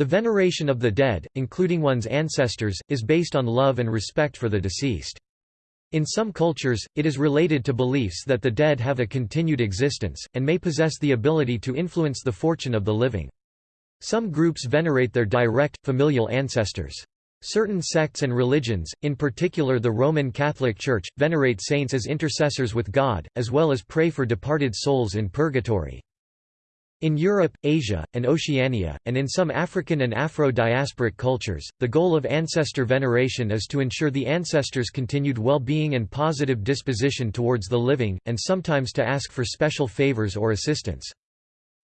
The veneration of the dead, including one's ancestors, is based on love and respect for the deceased. In some cultures, it is related to beliefs that the dead have a continued existence, and may possess the ability to influence the fortune of the living. Some groups venerate their direct, familial ancestors. Certain sects and religions, in particular the Roman Catholic Church, venerate saints as intercessors with God, as well as pray for departed souls in purgatory. In Europe, Asia, and Oceania, and in some African and Afro-diasporic cultures, the goal of ancestor veneration is to ensure the ancestors' continued well-being and positive disposition towards the living, and sometimes to ask for special favors or assistance.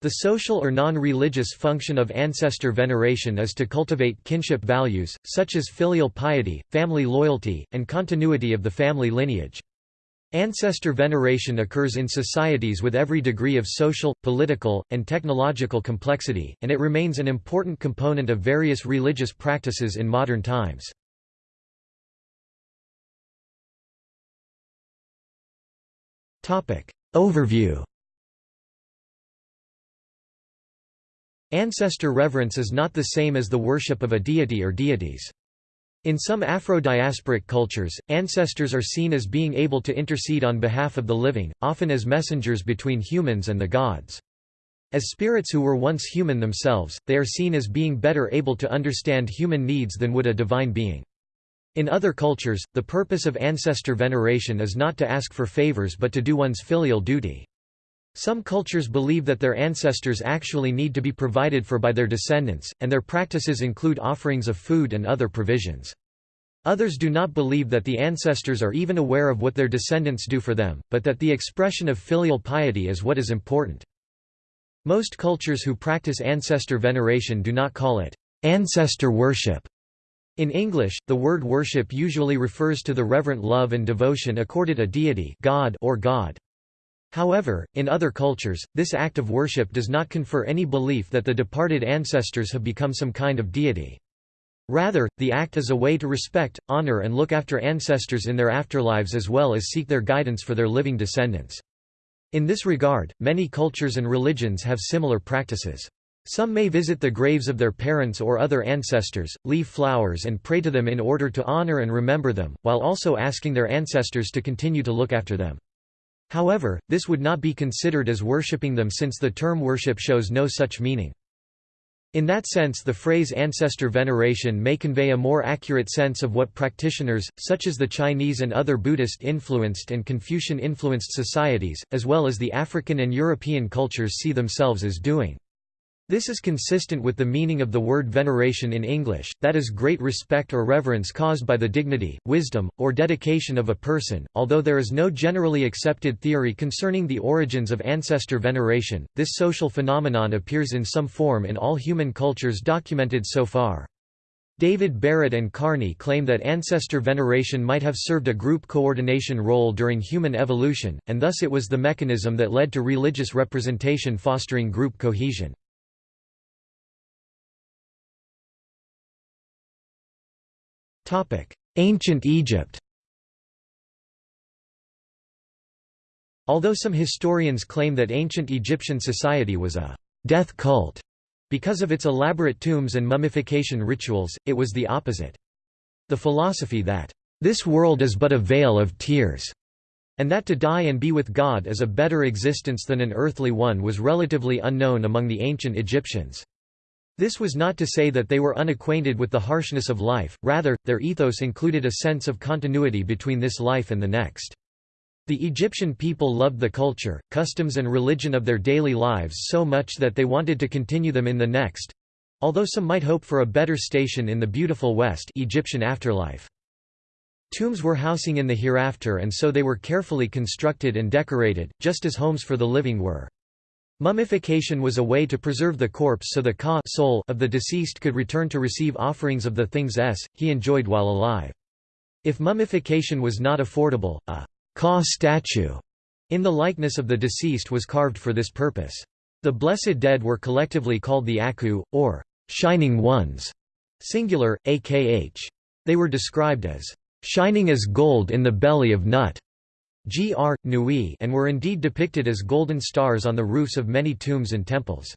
The social or non-religious function of ancestor veneration is to cultivate kinship values, such as filial piety, family loyalty, and continuity of the family lineage. Ancestor veneration occurs in societies with every degree of social, political, and technological complexity, and it remains an important component of various religious practices in modern times. Overview Ancestor reverence is not the same as the worship of a deity or deities. In some Afro-diasporic cultures, ancestors are seen as being able to intercede on behalf of the living, often as messengers between humans and the gods. As spirits who were once human themselves, they are seen as being better able to understand human needs than would a divine being. In other cultures, the purpose of ancestor veneration is not to ask for favors but to do one's filial duty. Some cultures believe that their ancestors actually need to be provided for by their descendants, and their practices include offerings of food and other provisions. Others do not believe that the ancestors are even aware of what their descendants do for them, but that the expression of filial piety is what is important. Most cultures who practice ancestor veneration do not call it ancestor worship. In English, the word worship usually refers to the reverent love and devotion accorded a deity God or God. However, in other cultures, this act of worship does not confer any belief that the departed ancestors have become some kind of deity. Rather, the act is a way to respect, honor and look after ancestors in their afterlives as well as seek their guidance for their living descendants. In this regard, many cultures and religions have similar practices. Some may visit the graves of their parents or other ancestors, leave flowers and pray to them in order to honor and remember them, while also asking their ancestors to continue to look after them. However, this would not be considered as worshipping them since the term worship shows no such meaning. In that sense the phrase ancestor veneration may convey a more accurate sense of what practitioners, such as the Chinese and other Buddhist-influenced and Confucian-influenced societies, as well as the African and European cultures see themselves as doing. This is consistent with the meaning of the word veneration in English, that is great respect or reverence caused by the dignity, wisdom, or dedication of a person. Although there is no generally accepted theory concerning the origins of ancestor veneration, this social phenomenon appears in some form in all human cultures documented so far. David Barrett and Carney claim that ancestor veneration might have served a group coordination role during human evolution, and thus it was the mechanism that led to religious representation fostering group cohesion. Ancient Egypt Although some historians claim that ancient Egyptian society was a death cult because of its elaborate tombs and mummification rituals, it was the opposite. The philosophy that, "...this world is but a vale of tears," and that to die and be with God is a better existence than an earthly one was relatively unknown among the ancient Egyptians. This was not to say that they were unacquainted with the harshness of life, rather, their ethos included a sense of continuity between this life and the next. The Egyptian people loved the culture, customs and religion of their daily lives so much that they wanted to continue them in the next although some might hope for a better station in the beautiful West Egyptian afterlife. Tombs were housing in the hereafter and so they were carefully constructed and decorated, just as homes for the living were. Mummification was a way to preserve the corpse so the ka soul of the deceased could return to receive offerings of the things s, he enjoyed while alive. If mummification was not affordable, a ka statue in the likeness of the deceased was carved for this purpose. The blessed dead were collectively called the Aku, or shining ones, singular, akh. They were described as shining as gold in the belly of nut. Gr. Nui and were indeed depicted as golden stars on the roofs of many tombs and temples.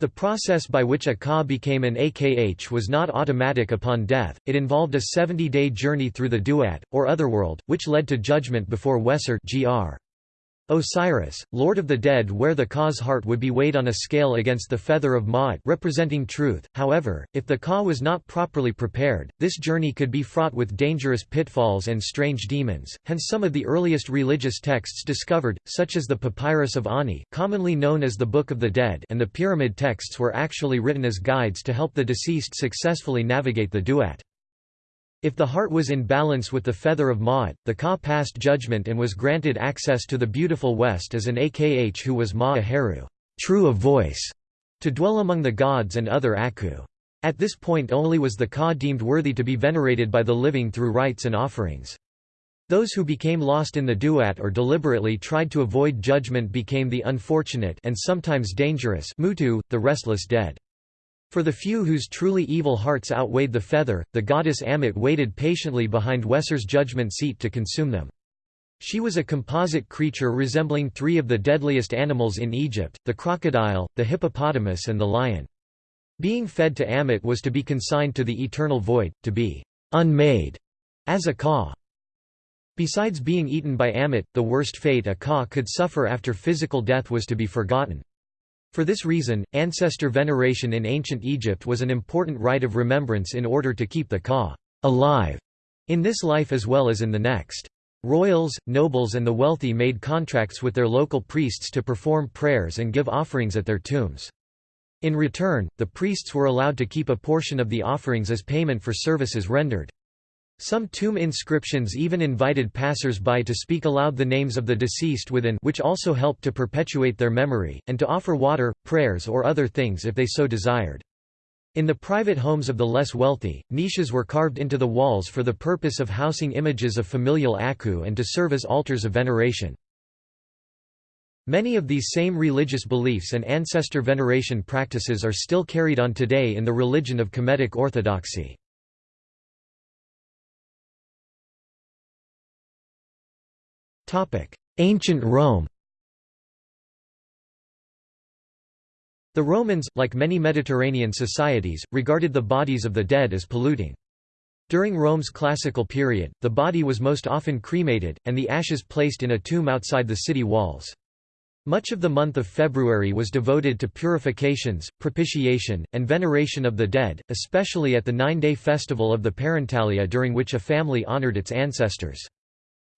The process by which a Ka became an Akh was not automatic upon death, it involved a 70-day journey through the Duat, or Otherworld, which led to judgment before Wesir gr. Osiris, Lord of the Dead where the Ka's heart would be weighed on a scale against the feather of Ma'at representing truth, however, if the Ka was not properly prepared, this journey could be fraught with dangerous pitfalls and strange demons, hence some of the earliest religious texts discovered, such as the Papyrus of Ani commonly known as the Book of the Dead and the Pyramid texts were actually written as guides to help the deceased successfully navigate the Duat. If the heart was in balance with the feather of Ma'at, the Ka passed judgment and was granted access to the beautiful West as an Akh who was Ma'aheru true of voice, to dwell among the gods and other Aku. At this point only was the Ka deemed worthy to be venerated by the living through rites and offerings. Those who became lost in the duat or deliberately tried to avoid judgment became the unfortunate and sometimes dangerous mutu, the restless dead. For the few whose truly evil hearts outweighed the feather, the goddess Ammit waited patiently behind Wesir's judgment seat to consume them. She was a composite creature resembling three of the deadliest animals in Egypt, the crocodile, the hippopotamus and the lion. Being fed to Ammit was to be consigned to the eternal void, to be unmade as a ka. Besides being eaten by Ammit, the worst fate a ka could suffer after physical death was to be forgotten. For this reason, ancestor veneration in ancient Egypt was an important rite of remembrance in order to keep the Ka alive in this life as well as in the next. Royals, nobles and the wealthy made contracts with their local priests to perform prayers and give offerings at their tombs. In return, the priests were allowed to keep a portion of the offerings as payment for services rendered. Some tomb inscriptions even invited passers-by to speak aloud the names of the deceased within which also helped to perpetuate their memory, and to offer water, prayers or other things if they so desired. In the private homes of the less wealthy, niches were carved into the walls for the purpose of housing images of familial Aku and to serve as altars of veneration. Many of these same religious beliefs and ancestor veneration practices are still carried on today in the religion of Kemetic Orthodoxy. Ancient Rome The Romans, like many Mediterranean societies, regarded the bodies of the dead as polluting. During Rome's classical period, the body was most often cremated, and the ashes placed in a tomb outside the city walls. Much of the month of February was devoted to purifications, propitiation, and veneration of the dead, especially at the nine-day festival of the Parentalia during which a family honored its ancestors.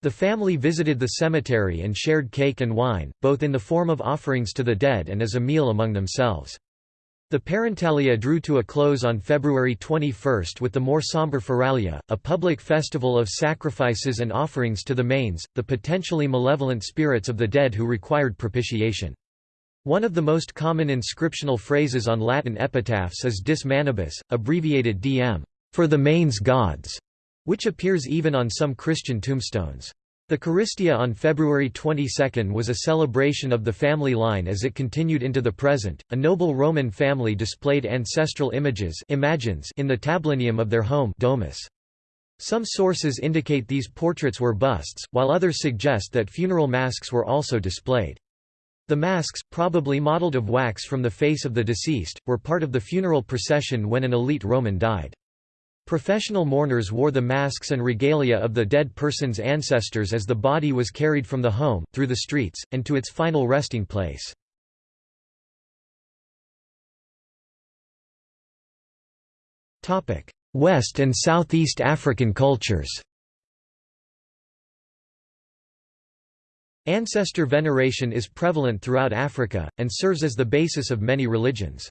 The family visited the cemetery and shared cake and wine, both in the form of offerings to the dead and as a meal among themselves. The Parentalia drew to a close on February 21 with the more somber Feralia, a public festival of sacrifices and offerings to the manes, the potentially malevolent spirits of the dead who required propitiation. One of the most common inscriptional phrases on Latin epitaphs is Dis manibus, abbreviated DM, for the manes gods which appears even on some Christian tombstones. The Charistia on February 22 was a celebration of the family line as it continued into the present. A noble Roman family displayed ancestral images imagines in the tablinum of their home domus. Some sources indicate these portraits were busts, while others suggest that funeral masks were also displayed. The masks, probably modeled of wax from the face of the deceased, were part of the funeral procession when an elite Roman died. Professional mourners wore the masks and regalia of the dead person's ancestors as the body was carried from the home, through the streets, and to its final resting place. West and Southeast African cultures Ancestor veneration is prevalent throughout Africa, and serves as the basis of many religions.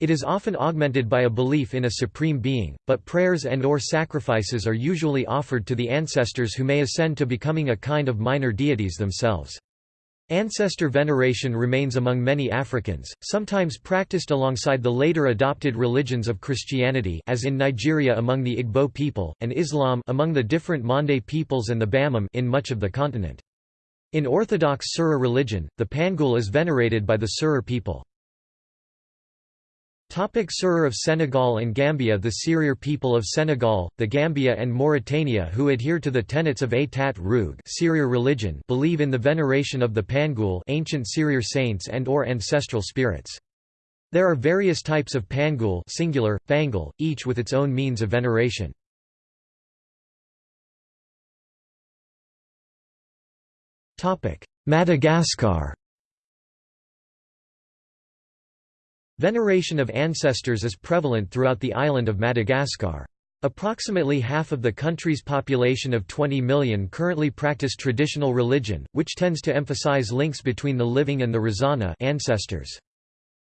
It is often augmented by a belief in a supreme being, but prayers and or sacrifices are usually offered to the ancestors who may ascend to becoming a kind of minor deities themselves. Ancestor veneration remains among many Africans, sometimes practiced alongside the later adopted religions of Christianity as in Nigeria among the Igbo people, and Islam among the different Mande peoples and the Bamum in much of the continent. In Orthodox Sura religion, the Pangool is venerated by the Serer people. Topic Serer of Senegal and Gambia The Serer people of Senegal, the Gambia and Mauritania who adhere to the tenets of Atat Rug Serer religion believe in the veneration of the Pangool ancient Serer saints and or ancestral spirits. There are various types of pangool singular, fangal, each with its own means of veneration. Madagascar Veneration of ancestors is prevalent throughout the island of Madagascar. Approximately half of the country's population of 20 million currently practice traditional religion, which tends to emphasize links between the living and the Razana ancestors.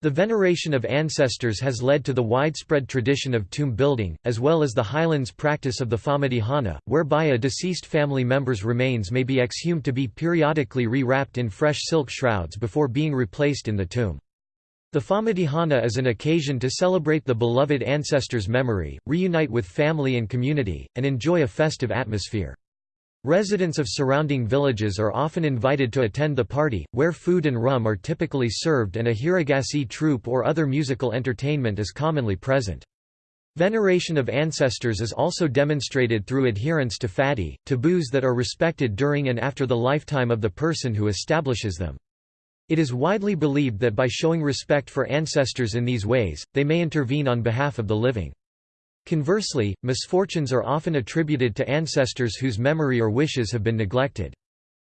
The veneration of ancestors has led to the widespread tradition of tomb building, as well as the highlands practice of the Famadihana, whereby a deceased family member's remains may be exhumed to be periodically re-wrapped in fresh silk shrouds before being replaced in the tomb. The Famadihana is an occasion to celebrate the beloved ancestor's memory, reunite with family and community, and enjoy a festive atmosphere. Residents of surrounding villages are often invited to attend the party, where food and rum are typically served and a Hiragasi troupe or other musical entertainment is commonly present. Veneration of ancestors is also demonstrated through adherence to fadi, taboos that are respected during and after the lifetime of the person who establishes them. It is widely believed that by showing respect for ancestors in these ways, they may intervene on behalf of the living. Conversely, misfortunes are often attributed to ancestors whose memory or wishes have been neglected.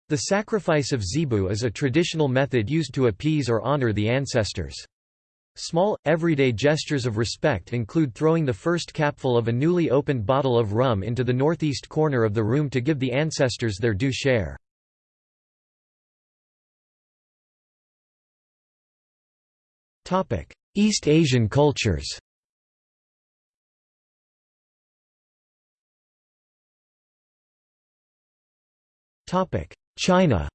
The sacrifice of zebu is a traditional method used to appease or honor the ancestors. Small, everyday gestures of respect include throwing the first capful of a newly opened bottle of rum into the northeast corner of the room to give the ancestors their due share. East Asian cultures. China.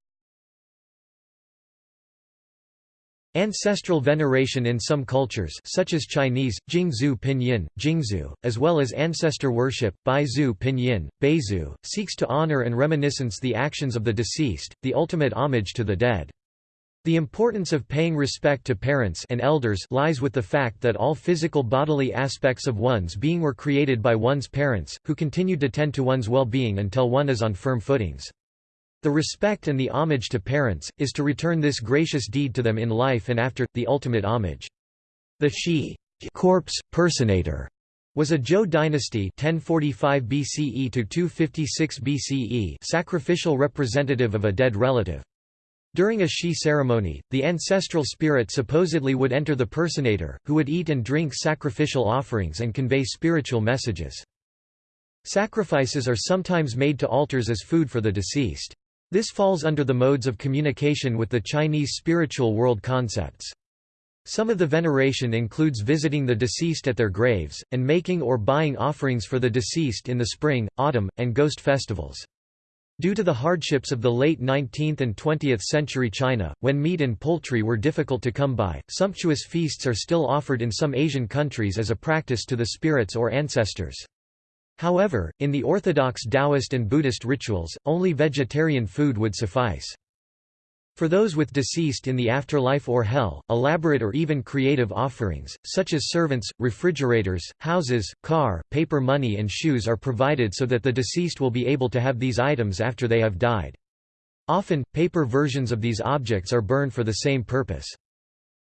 Ancestral veneration in some cultures such as Chinese, Jingzhu Pinyin, Jingzhu, as well as ancestor worship, Baizu Pinyin, Beizu, seeks to honor and reminiscence the actions of the deceased, the ultimate homage to the dead. The importance of paying respect to parents and elders lies with the fact that all physical bodily aspects of one's being were created by one's parents, who continued to tend to one's well-being until one is on firm footings. The respect and the homage to parents, is to return this gracious deed to them in life and after, the ultimate homage. The Shi corpse, personator was a Zhou dynasty 1045 BCE to 256 BCE sacrificial representative of a dead relative. During a Shi ceremony, the ancestral spirit supposedly would enter the personator, who would eat and drink sacrificial offerings and convey spiritual messages. Sacrifices are sometimes made to altars as food for the deceased. This falls under the modes of communication with the Chinese spiritual world concepts. Some of the veneration includes visiting the deceased at their graves, and making or buying offerings for the deceased in the spring, autumn, and ghost festivals. Due to the hardships of the late 19th and 20th century China, when meat and poultry were difficult to come by, sumptuous feasts are still offered in some Asian countries as a practice to the spirits or ancestors. However, in the orthodox Taoist and Buddhist rituals, only vegetarian food would suffice. For those with deceased in the afterlife or hell, elaborate or even creative offerings, such as servants, refrigerators, houses, car, paper money and shoes are provided so that the deceased will be able to have these items after they have died. Often, paper versions of these objects are burned for the same purpose.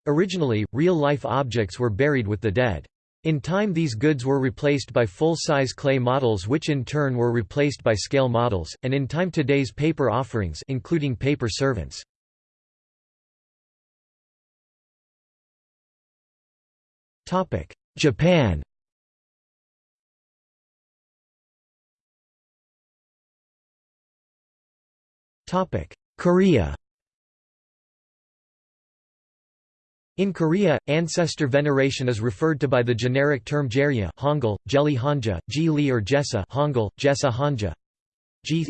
Originally, real-life objects were buried with the dead. In time these goods were replaced by full-size clay models which in turn were replaced by scale models, and in time today's paper offerings including paper servants. Japan. Topic: Korea. In Korea, ancestor veneration is referred to by the generic term jerye Hangul, Jeli Hanja, Ji or Jessa Hangul, Jessa Hanja.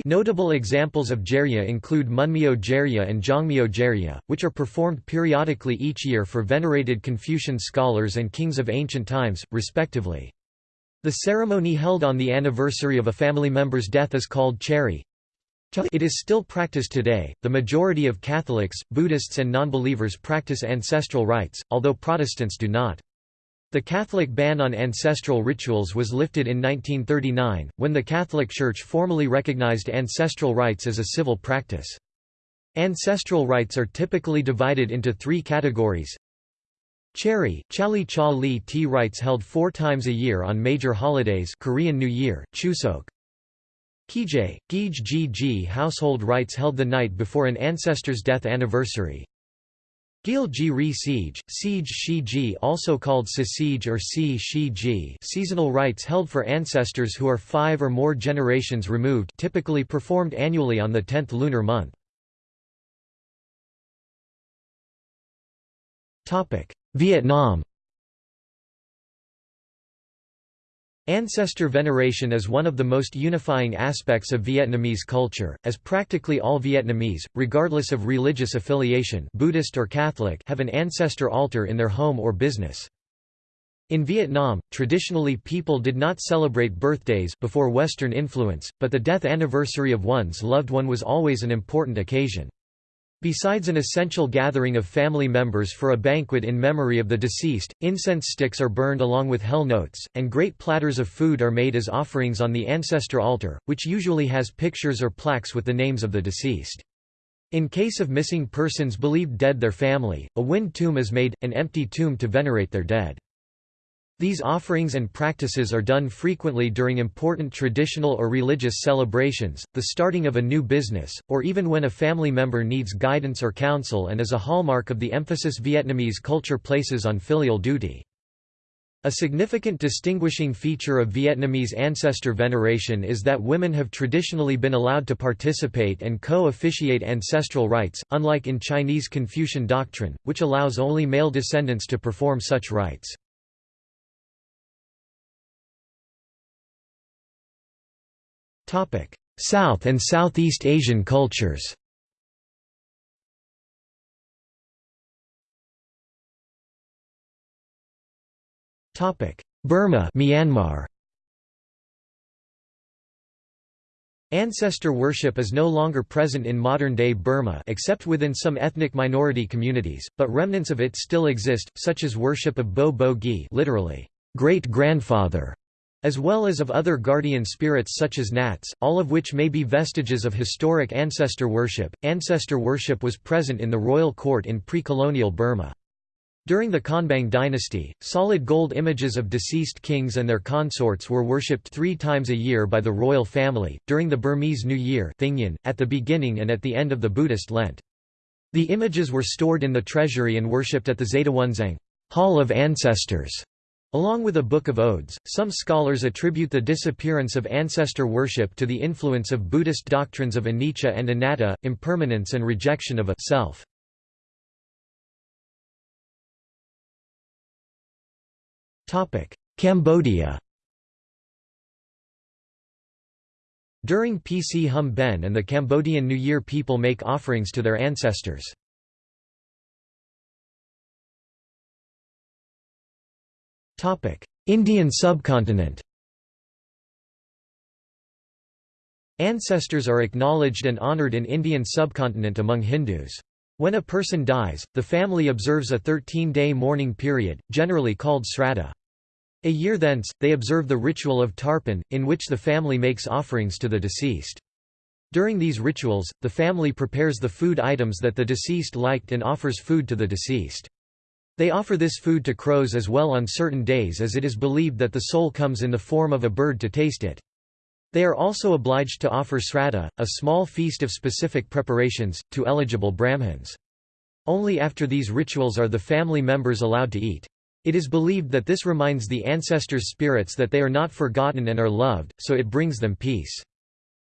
Notable examples of jerye include Munmyo jerye and Jongmyo jerye, which are performed periodically each year for venerated Confucian scholars and kings of ancient times, respectively. The ceremony held on the anniversary of a family member's death is called cheri. It is still practiced today. The majority of Catholics, Buddhists, and nonbelievers practice ancestral rites, although Protestants do not. The Catholic ban on ancestral rituals was lifted in 1939, when the Catholic Church formally recognized ancestral rites as a civil practice. Ancestral rites are typically divided into three categories. Cherry, Chali Cha Li tea rites held four times a year on major holidays Korean New Year, Chuseok. Kije, Gij Ji household rites held the night before an ancestor's death anniversary. Gil Ji Ri Siege, Siege Shi Ji also called Sisige or Si Shi Ji seasonal rites held for ancestors who are five or more generations removed typically performed annually on the 10th lunar month. Vietnam Ancestor veneration is one of the most unifying aspects of Vietnamese culture, as practically all Vietnamese, regardless of religious affiliation Buddhist or Catholic have an ancestor altar in their home or business. In Vietnam, traditionally people did not celebrate birthdays before Western influence, but the death anniversary of one's loved one was always an important occasion. Besides an essential gathering of family members for a banquet in memory of the deceased, incense sticks are burned along with hell notes, and great platters of food are made as offerings on the ancestor altar, which usually has pictures or plaques with the names of the deceased. In case of missing persons believed dead their family, a wind tomb is made, an empty tomb to venerate their dead. These offerings and practices are done frequently during important traditional or religious celebrations, the starting of a new business, or even when a family member needs guidance or counsel and is a hallmark of the emphasis Vietnamese culture places on filial duty. A significant distinguishing feature of Vietnamese ancestor veneration is that women have traditionally been allowed to participate and co-officiate ancestral rites, unlike in Chinese Confucian doctrine, which allows only male descendants to perform such rites. South and Southeast Asian cultures. Burma Myanmar. Ancestor worship is no longer present in modern-day Burma except within some ethnic minority communities, but remnants of it still exist, such as worship of Bobogyi literally, great-grandfather, as well as of other guardian spirits such as nats, all of which may be vestiges of historic ancestor worship. Ancestor worship was present in the royal court in pre-colonial Burma. During the Konbaung dynasty, solid gold images of deceased kings and their consorts were worshipped three times a year by the royal family, during the Burmese New Year at the beginning and at the end of the Buddhist Lent. The images were stored in the treasury and worshipped at the Zetawunzaung Hall of Ancestors, Along with a Book of Odes, some scholars attribute the disappearance of ancestor worship to the influence of Buddhist doctrines of anicca and anatta, impermanence and rejection of a self. Cambodia During Pchum Ben and the Cambodian New Year people make offerings to their ancestors. Indian subcontinent Ancestors are acknowledged and honoured in Indian subcontinent among Hindus. When a person dies, the family observes a 13-day mourning period, generally called Sraddha. A year thence, they observe the ritual of Tarpan, in which the family makes offerings to the deceased. During these rituals, the family prepares the food items that the deceased liked and offers food to the deceased. They offer this food to crows as well on certain days as it is believed that the soul comes in the form of a bird to taste it. They are also obliged to offer sraddha, a small feast of specific preparations, to eligible Brahmins. Only after these rituals are the family members allowed to eat. It is believed that this reminds the ancestors' spirits that they are not forgotten and are loved, so it brings them peace.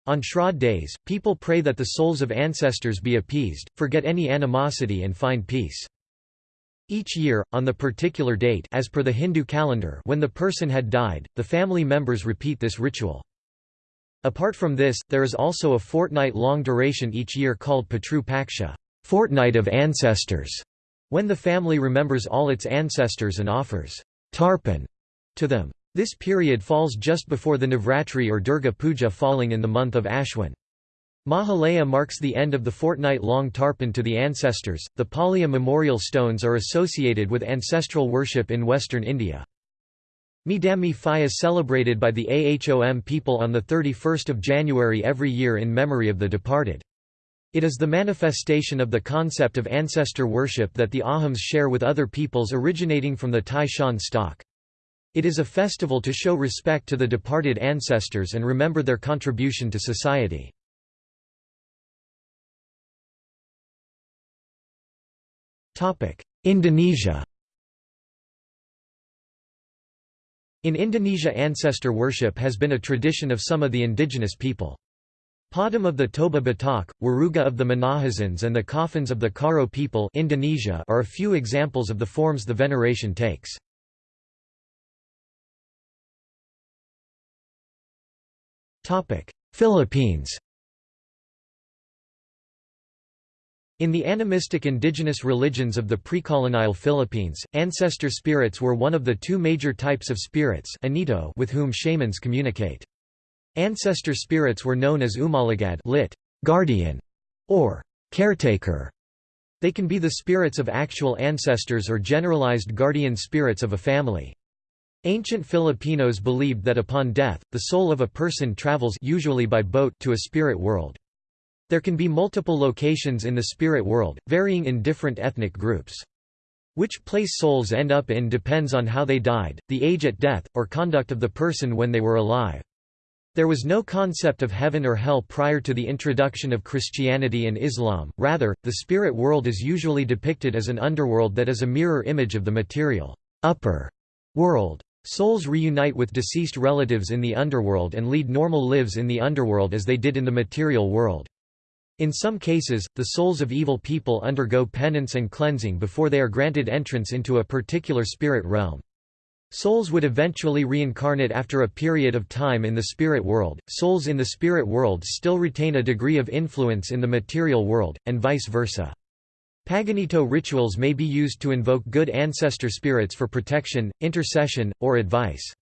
On Shraddh days, people pray that the souls of ancestors be appeased, forget any animosity and find peace. Each year, on the particular date as per the Hindu calendar when the person had died, the family members repeat this ritual. Apart from this, there is also a fortnight-long duration each year called Pitru Paksha fortnight of ancestors", when the family remembers all its ancestors and offers tarpan to them. This period falls just before the Navratri or Durga Puja falling in the month of Ashwin. Mahalaya marks the end of the fortnight-long tarpan to the ancestors. The Palia memorial stones are associated with ancestral worship in western India. Me-Dam-Me-Phi is celebrated by the Ahom people on 31 January every year in memory of the departed. It is the manifestation of the concept of ancestor worship that the Ahoms share with other peoples originating from the Tai Shan stock. It is a festival to show respect to the departed ancestors and remember their contribution to society. Indonesia In Indonesia ancestor worship has been a tradition of some of the indigenous people. Padam of the Toba Batak, Waruga of the Minahasans and the coffins of the Karo people Indonesia are a few examples of the forms the veneration takes. Philippines In the animistic indigenous religions of the pre-colonial Philippines, ancestor spirits were one of the two major types of spirits Anito with whom shamans communicate. Ancestor spirits were known as umalagad lit. guardian, or caretaker. They can be the spirits of actual ancestors or generalized guardian spirits of a family. Ancient Filipinos believed that upon death, the soul of a person travels usually by boat to a spirit world. There can be multiple locations in the spirit world, varying in different ethnic groups. Which place souls end up in depends on how they died, the age at death, or conduct of the person when they were alive. There was no concept of heaven or hell prior to the introduction of Christianity and Islam, rather, the spirit world is usually depicted as an underworld that is a mirror image of the material upper world. Souls reunite with deceased relatives in the underworld and lead normal lives in the underworld as they did in the material world. In some cases, the souls of evil people undergo penance and cleansing before they are granted entrance into a particular spirit realm. Souls would eventually reincarnate after a period of time in the spirit world. Souls in the spirit world still retain a degree of influence in the material world, and vice versa. Paganito rituals may be used to invoke good ancestor spirits for protection, intercession, or advice.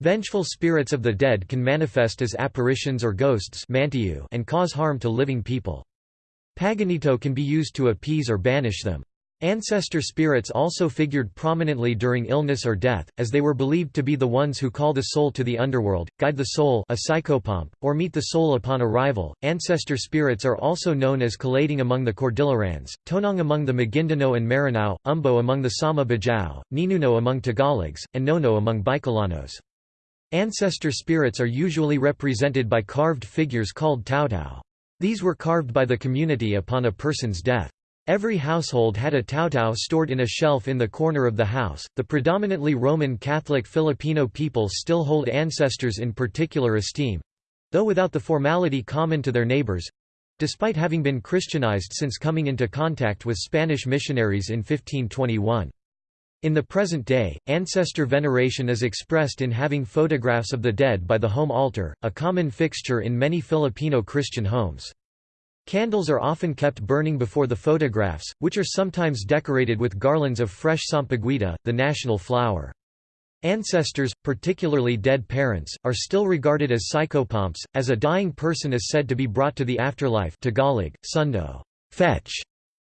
Vengeful spirits of the dead can manifest as apparitions or ghosts and cause harm to living people. Paganito can be used to appease or banish them. Ancestor spirits also figured prominently during illness or death, as they were believed to be the ones who call the soul to the underworld, guide the soul a psychopomp, or meet the soul upon arrival. Ancestor spirits are also known as Kalading among the Cordillerans, Tonong among the Maguindanao and Maranao, Umbo among the Sama Bajau, Ninuno among Tagalogs, and Nono among Bicolanos. Ancestor spirits are usually represented by carved figures called tautau. These were carved by the community upon a person's death. Every household had a tautau stored in a shelf in the corner of the house. The predominantly Roman Catholic Filipino people still hold ancestors in particular esteem though without the formality common to their neighbors despite having been Christianized since coming into contact with Spanish missionaries in 1521. In the present day, ancestor veneration is expressed in having photographs of the dead by the home altar, a common fixture in many Filipino Christian homes. Candles are often kept burning before the photographs, which are sometimes decorated with garlands of fresh sampaguita, the national flower. Ancestors, particularly dead parents, are still regarded as psychopomps, as a dying person is said to be brought to the afterlife Tagalog, sundo, fetch,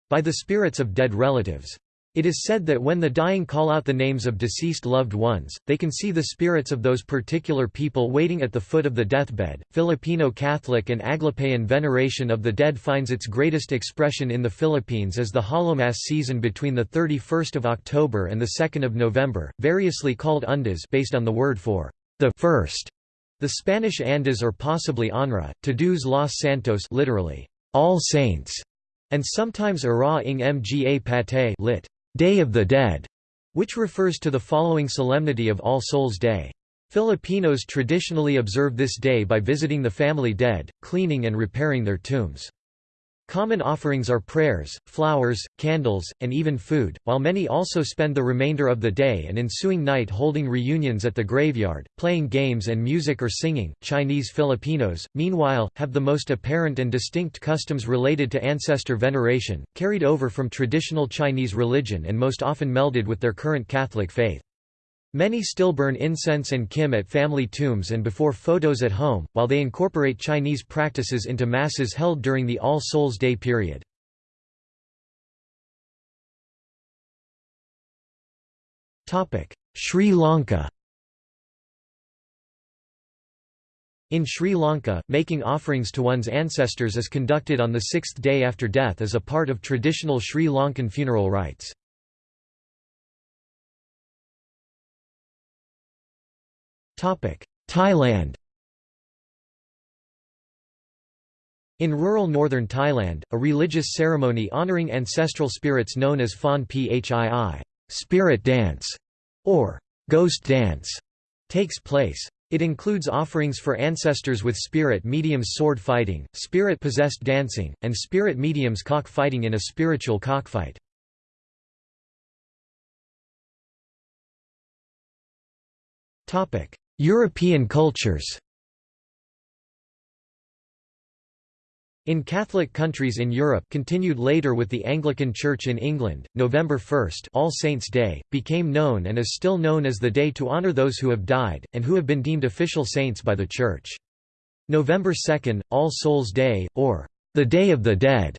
by the spirits of dead relatives. It is said that when the dying call out the names of deceased loved ones, they can see the spirits of those particular people waiting at the foot of the deathbed. Filipino Catholic and Aglipayan veneration of the dead finds its greatest expression in the Philippines as the Hallowmas season between the 31st of October and the 2nd of November, variously called Undas based on the word for the first. The Spanish Andas or possibly Anra, Todos los Santos literally, all saints, and sometimes Araw ng mga Patay lit. Day of the Dead, which refers to the following solemnity of All Souls' Day. Filipinos traditionally observe this day by visiting the family dead, cleaning and repairing their tombs. Common offerings are prayers, flowers, candles, and even food, while many also spend the remainder of the day and ensuing night holding reunions at the graveyard, playing games and music or singing. Chinese Filipinos, meanwhile, have the most apparent and distinct customs related to ancestor veneration, carried over from traditional Chinese religion and most often melded with their current Catholic faith. Many still burn incense and kim at family tombs and before photos at home, while they incorporate Chinese practices into masses held during the All Souls' Day period. Sri Lanka In Sri Lanka, making offerings to one's ancestors is conducted on the sixth day after death as a part of traditional Sri Lankan funeral rites. Thailand In rural northern Thailand, a religious ceremony honoring ancestral spirits known as Phon Phii spirit dance", or «ghost dance», takes place. It includes offerings for ancestors with spirit mediums sword fighting, spirit-possessed dancing, and spirit mediums cock-fighting in a spiritual cockfight. European cultures In Catholic countries in Europe continued later with the Anglican Church in England, November 1 All Saints' Day, became known and is still known as the day to honour those who have died, and who have been deemed official saints by the Church. November 2, All Souls' Day, or the Day of the Dead,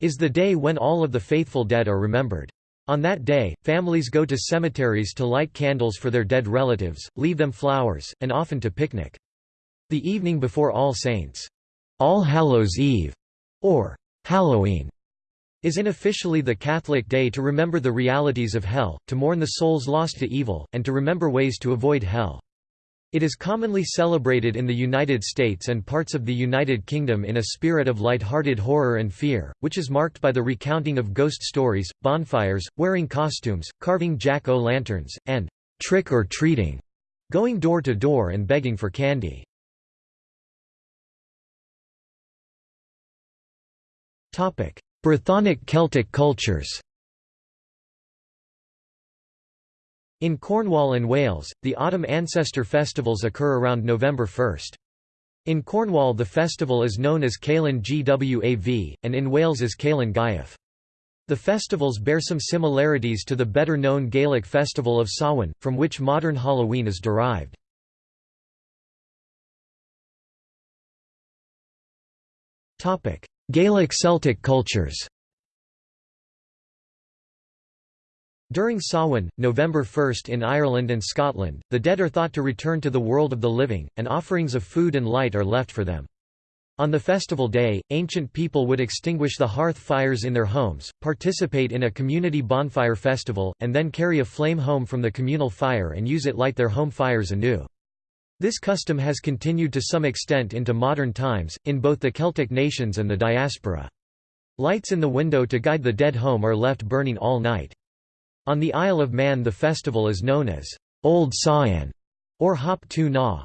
is the day when all of the faithful dead are remembered. On that day, families go to cemeteries to light candles for their dead relatives, leave them flowers, and often to picnic. The evening before All Saints' All Hallows Eve, or Halloween, is unofficially the Catholic day to remember the realities of hell, to mourn the souls lost to evil, and to remember ways to avoid hell. It is commonly celebrated in the United States and parts of the United Kingdom in a spirit of light-hearted horror and fear, which is marked by the recounting of ghost stories, bonfires, wearing costumes, carving jack-o'-lanterns, and trick-or-treating, going door to door and begging for candy. Brythonic Celtic cultures In Cornwall and Wales, the autumn ancestor festivals occur around November 1. In Cornwall the festival is known as Calan Gwav, and in Wales as Calan Gaeaf. The festivals bear some similarities to the better-known Gaelic festival of Samhain, from which modern Halloween is derived. Gaelic Celtic cultures During Samhain, November 1 in Ireland and Scotland, the dead are thought to return to the world of the living, and offerings of food and light are left for them. On the festival day, ancient people would extinguish the hearth fires in their homes, participate in a community bonfire festival, and then carry a flame home from the communal fire and use it light their home fires anew. This custom has continued to some extent into modern times, in both the Celtic nations and the diaspora. Lights in the window to guide the dead home are left burning all night. On the Isle of Man the festival is known as Old Samhain or Hop-tu-Naa.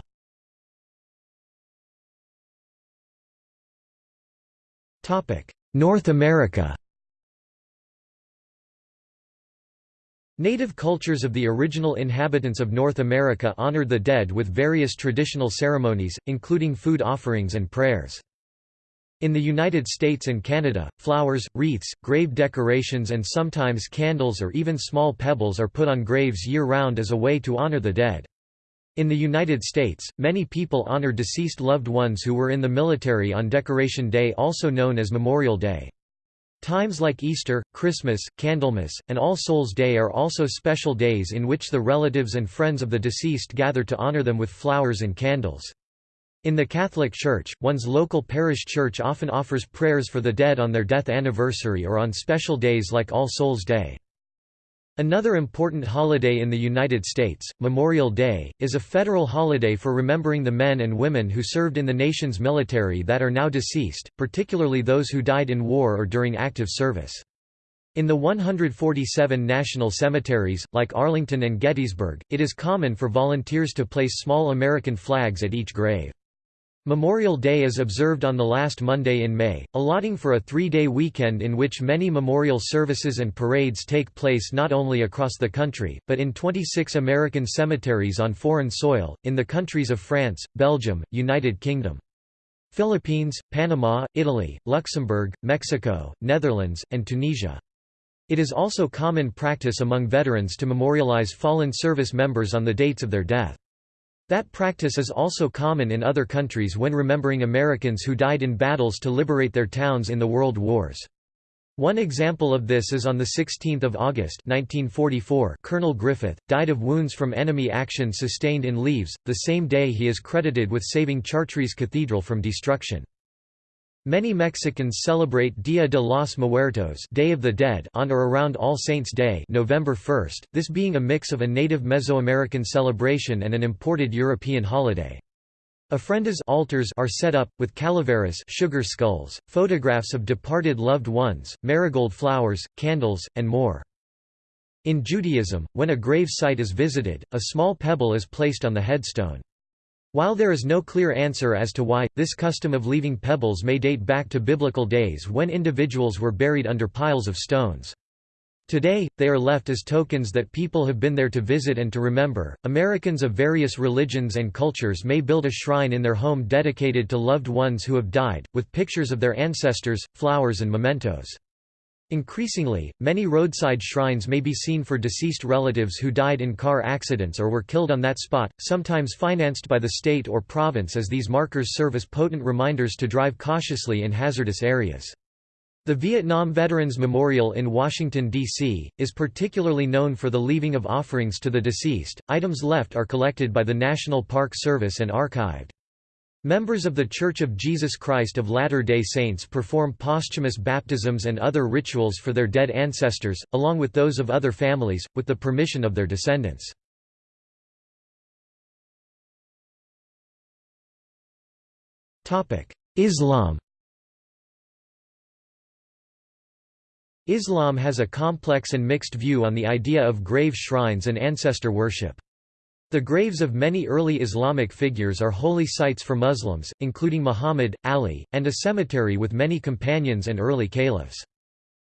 North America Native cultures of the original inhabitants of North America honored the dead with various traditional ceremonies, including food offerings and prayers. In the United States and Canada, flowers, wreaths, grave decorations and sometimes candles or even small pebbles are put on graves year-round as a way to honor the dead. In the United States, many people honor deceased loved ones who were in the military on Decoration Day also known as Memorial Day. Times like Easter, Christmas, Candlemas, and All Souls' Day are also special days in which the relatives and friends of the deceased gather to honor them with flowers and candles. In the Catholic Church, one's local parish church often offers prayers for the dead on their death anniversary or on special days like All Souls' Day. Another important holiday in the United States, Memorial Day, is a federal holiday for remembering the men and women who served in the nation's military that are now deceased, particularly those who died in war or during active service. In the 147 national cemeteries, like Arlington and Gettysburg, it is common for volunteers to place small American flags at each grave. Memorial Day is observed on the last Monday in May, allotting for a three-day weekend in which many memorial services and parades take place not only across the country, but in 26 American cemeteries on foreign soil, in the countries of France, Belgium, United Kingdom. Philippines, Panama, Italy, Luxembourg, Mexico, Netherlands, and Tunisia. It is also common practice among veterans to memorialize fallen service members on the dates of their death. That practice is also common in other countries when remembering Americans who died in battles to liberate their towns in the World Wars. One example of this is on 16 August 1944 Colonel Griffith, died of wounds from enemy action sustained in Leves, the same day he is credited with saving Chartres Cathedral from destruction. Many Mexicans celebrate Dia de los Muertos Day of the Dead on or around All Saints' Day November 1, this being a mix of a native Mesoamerican celebration and an imported European holiday. Ofrendas altars are set up, with calaveras sugar skulls, photographs of departed loved ones, marigold flowers, candles, and more. In Judaism, when a grave site is visited, a small pebble is placed on the headstone. While there is no clear answer as to why, this custom of leaving pebbles may date back to biblical days when individuals were buried under piles of stones. Today, they are left as tokens that people have been there to visit and to remember. Americans of various religions and cultures may build a shrine in their home dedicated to loved ones who have died, with pictures of their ancestors, flowers, and mementos. Increasingly, many roadside shrines may be seen for deceased relatives who died in car accidents or were killed on that spot, sometimes financed by the state or province as these markers serve as potent reminders to drive cautiously in hazardous areas. The Vietnam Veterans Memorial in Washington, D.C., is particularly known for the leaving of offerings to the deceased. Items left are collected by the National Park Service and archived. Members of The Church of Jesus Christ of Latter-day Saints perform posthumous baptisms and other rituals for their dead ancestors, along with those of other families, with the permission of their descendants. Islam Islam has a complex and mixed view on the idea of grave shrines and ancestor worship. The graves of many early Islamic figures are holy sites for Muslims, including Muhammad, Ali, and a cemetery with many companions and early caliphs.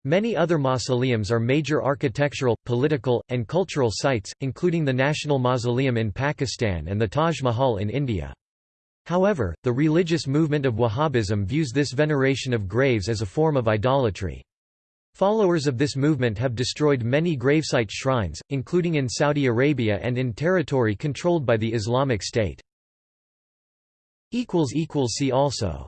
Many other mausoleums are major architectural, political, and cultural sites, including the National Mausoleum in Pakistan and the Taj Mahal in India. However, the religious movement of Wahhabism views this veneration of graves as a form of idolatry. Followers of this movement have destroyed many gravesite shrines, including in Saudi Arabia and in territory controlled by the Islamic State. See also